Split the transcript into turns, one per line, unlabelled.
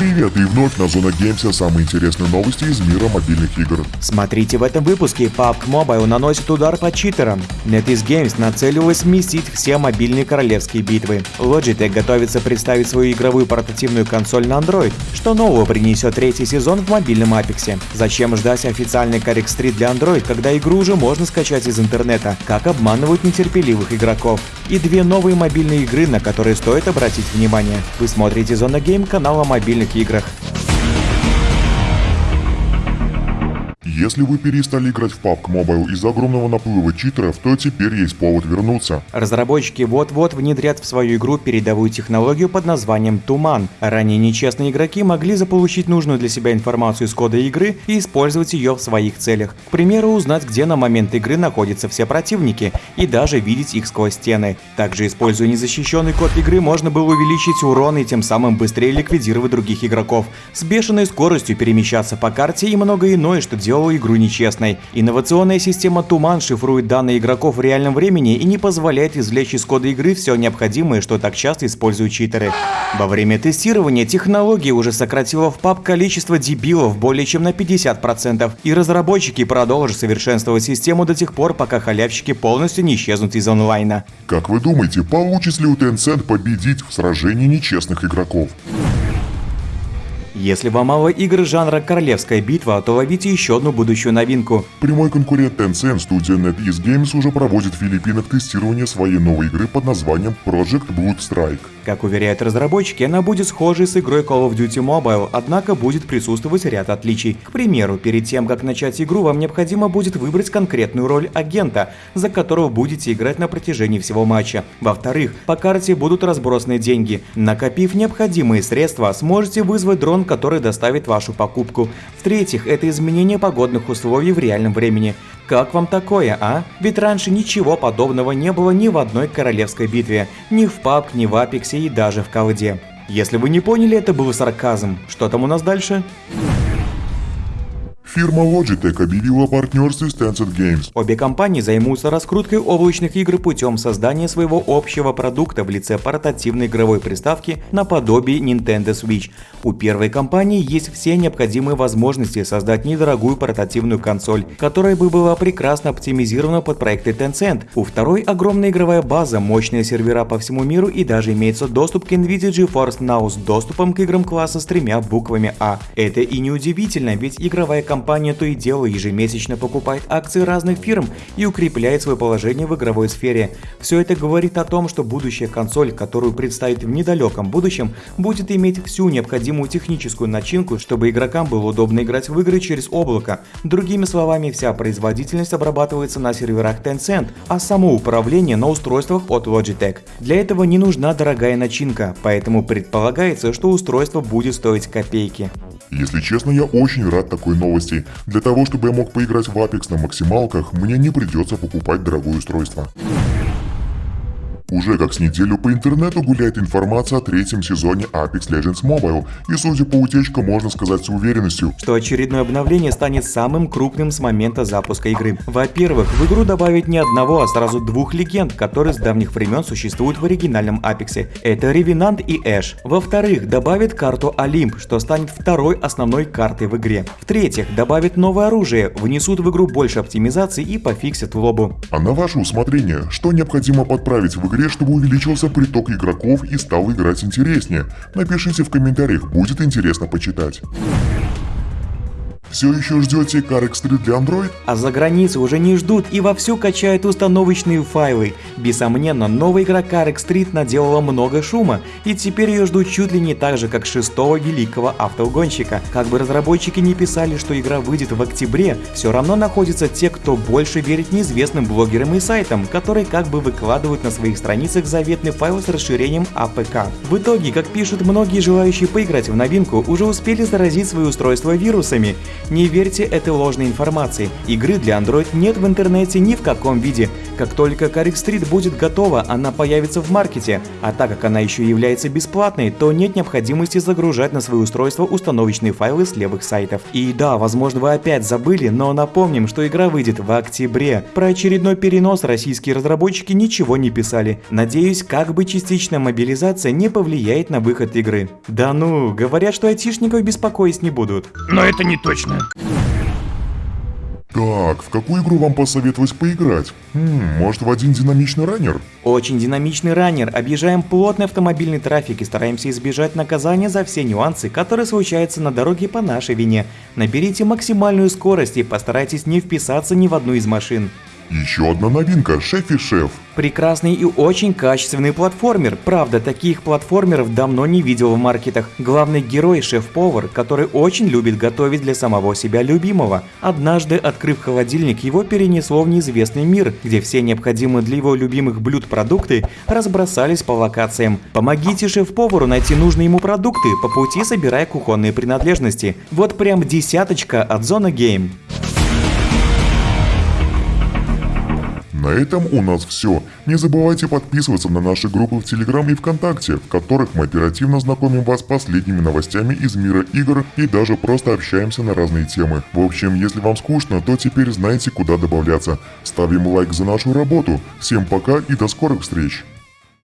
Привет и вновь на Зона Геймса самые интересные новости из мира мобильных игр.
Смотрите в этом выпуске PUBG Mobile наносит удар по читерам. NetEase Games нацелилась сместить все мобильные королевские битвы. Logitech готовится представить свою игровую портативную консоль на Android. Что нового принесет третий сезон в мобильном Apex? Зачем ждать официальный Correct Street для Android, когда игру уже можно скачать из интернета? Как обманывают нетерпеливых игроков? И две новые мобильные игры, на которые стоит обратить внимание. Вы смотрите Зона Гейм канала мобильных играх.
Если вы перестали играть в PUBG Mobile из-за огромного наплыва читеров, то теперь есть повод вернуться.
Разработчики вот-вот внедрят в свою игру передовую технологию под названием Туман. Ранее нечестные игроки могли заполучить нужную для себя информацию из кода игры и использовать ее в своих целях. К примеру, узнать, где на момент игры находятся все противники, и даже видеть их сквозь стены. Также, используя незащищенный код игры, можно было увеличить урон и тем самым быстрее ликвидировать других игроков, с бешеной скоростью перемещаться по карте и многое иное, что игру нечестной. Инновационная система Туман шифрует данные игроков в реальном времени и не позволяет извлечь из кода игры все необходимое, что так часто используют читеры. Во время тестирования технология уже сократила в паб количество дебилов более чем на 50%, и разработчики продолжат совершенствовать систему до тех пор, пока халявщики полностью не исчезнут из онлайна.
Как вы думаете, получится ли у Tencent победить в сражении нечестных игроков?
Если вам мало игр жанра «Королевская битва», то ловите еще одну будущую новинку.
Прямой конкурент Tencent, студия NetEase Games уже проводит в Филиппинах тестирование своей новой игры под названием Project Blood Strike.
Как уверяют разработчики, она будет схожей с игрой Call of Duty Mobile, однако будет присутствовать ряд отличий. К примеру, перед тем, как начать игру, вам необходимо будет выбрать конкретную роль агента, за которого будете играть на протяжении всего матча. Во-вторых, по карте будут разбросаны деньги. Накопив необходимые средства, сможете вызвать дрон который доставит вашу покупку. В-третьих, это изменение погодных условий в реальном времени. Как вам такое, а? Ведь раньше ничего подобного не было ни в одной королевской битве, ни в PUBG, ни в Апексе и даже в колде. Если вы не поняли, это был сарказм. Что там у нас дальше?
Фирма Logitech объявила о партнерстве с Tencent Games.
Обе компании займутся раскруткой облачных игр путем создания своего общего продукта в лице портативной игровой приставки наподобие Nintendo Switch. У первой компании есть все необходимые возможности создать недорогую портативную консоль, которая бы была прекрасно оптимизирована под проекты Tencent. У второй огромная игровая база, мощные сервера по всему миру и даже имеется доступ к NVIDIA GeForce Now с доступом к играм класса с тремя буквами А. Это и не удивительно, ведь игровая компания компания то и дело ежемесячно покупает акции разных фирм и укрепляет свое положение в игровой сфере. Все это говорит о том, что будущая консоль, которую представят в недалеком будущем, будет иметь всю необходимую техническую начинку, чтобы игрокам было удобно играть в игры через облако. Другими словами, вся производительность обрабатывается на серверах Tencent, а само управление на устройствах от Logitech. Для этого не нужна дорогая начинка, поэтому предполагается, что устройство будет стоить копейки.
Если честно, я очень рад такой новости. Для того, чтобы я мог поиграть в Apex на максималках, мне не придется покупать дорогое устройство. Уже как с неделю по интернету гуляет информация о третьем сезоне Apex Legends Mobile, и судя по утечкам, можно сказать с уверенностью,
что очередное обновление станет самым крупным с момента запуска игры. Во-первых, в игру добавят не одного, а сразу двух легенд, которые с давних времен существуют в оригинальном Apex. Это Ревенант и Эш. Во-вторых, добавят карту Олимп, что станет второй основной картой в игре. В-третьих, добавят новое оружие, внесут в игру больше оптимизации и пофиксят лобу.
А на ваше усмотрение, что необходимо подправить в игре игре, чтобы увеличился приток игроков и стал играть интереснее? Напишите в комментариях, будет интересно почитать. Все еще ждете Car X3 для Android?
А за границей уже не ждут и вовсю качают установочные файлы. Бессомненно, новая игра Car X3 наделала много шума, и теперь ее ждут чуть ли не так же, как шестого великого автогонщика. Как бы разработчики не писали, что игра выйдет в октябре, все равно находятся те, кто больше верит неизвестным блогерам и сайтам, которые как бы выкладывают на своих страницах заветный файл с расширением APK. В итоге, как пишут многие желающие поиграть в новинку, уже успели заразить свои устройства вирусами. Не верьте этой ложной информации. Игры для Android нет в интернете ни в каком виде. Как только Carrick Street будет готова, она появится в маркете. А так как она еще является бесплатной, то нет необходимости загружать на свои устройства установочные файлы с левых сайтов. И да, возможно вы опять забыли, но напомним, что игра выйдет в октябре. Про очередной перенос российские разработчики ничего не писали. Надеюсь, как бы частичная мобилизация не повлияет на выход игры. Да ну, говорят, что айтишников беспокоить не будут.
Но это не точно.
Так, в какую игру вам посоветовать поиграть? Хм, может в один динамичный раннер?
Очень динамичный раннер, объезжаем плотный автомобильный трафик и стараемся избежать наказания за все нюансы, которые случаются на дороге по нашей вине. Наберите максимальную скорость и постарайтесь не вписаться ни в одну из машин.
Еще одна новинка – Шеф и Шеф.
Прекрасный и очень качественный платформер. Правда, таких платформеров давно не видел в маркетах. Главный герой – шеф-повар, который очень любит готовить для самого себя любимого. Однажды, открыв холодильник, его перенесло в неизвестный мир, где все необходимые для его любимых блюд продукты разбросались по локациям. Помогите шеф-повару найти нужные ему продукты, по пути собирая кухонные принадлежности. Вот прям десяточка от Зона Game.
На этом у нас все. Не забывайте подписываться на наши группы в Телеграм и ВКонтакте, в которых мы оперативно знакомим вас с последними новостями из мира игр и даже просто общаемся на разные темы. В общем, если вам скучно, то теперь знаете куда добавляться. Ставим лайк за нашу работу. Всем пока и до скорых встреч!